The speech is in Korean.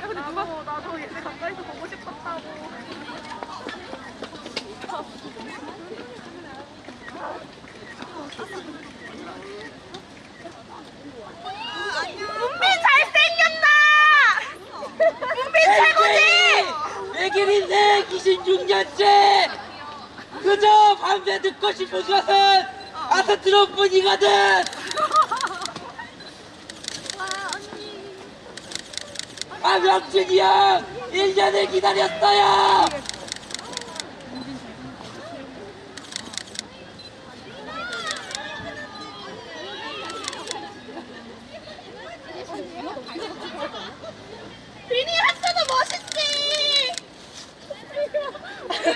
야, 근데 누가 나도, 나도 얘네 가까이서 보고 싶었다고. 외길 인생 26년째 그저 밤새 듣고 싶은 것은 아스트로뿐이거든. 아 명준이 형 1년을 기다렸어요